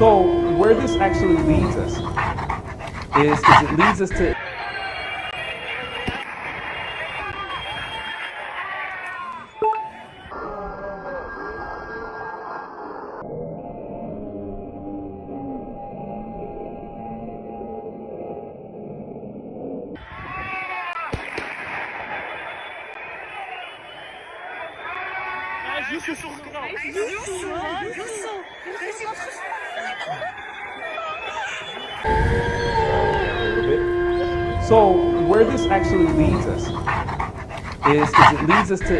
So where this actually leads us is, is it leads us to So where this actually leads us is, is it leads us to